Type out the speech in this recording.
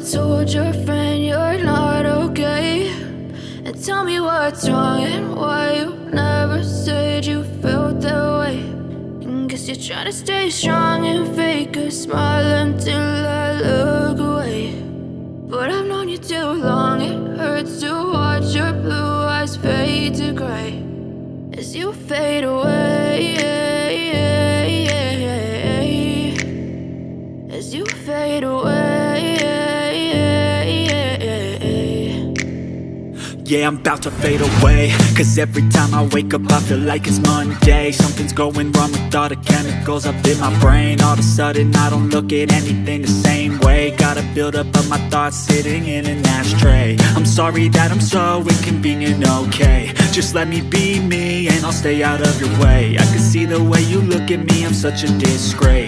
told your friend you're not okay? And tell me what's wrong and why you never said you felt that way. And guess you're trying to stay strong and fake a smile until I look away. But I've known you too long, it hurts to watch your blue eyes fade to gray as you fade away. As you fade away. Yeah, I'm about to fade away. Cause every time I wake up I feel like it's Monday. Something's going wrong with all the chemicals up in my brain. All of a sudden I don't look at anything the same way. Gotta build up of my thoughts sitting in an ashtray. I'm sorry that I'm so inconvenient, okay. Just let me be me and I'll stay out of your way. I can see the way you look at me, I'm such a disgrace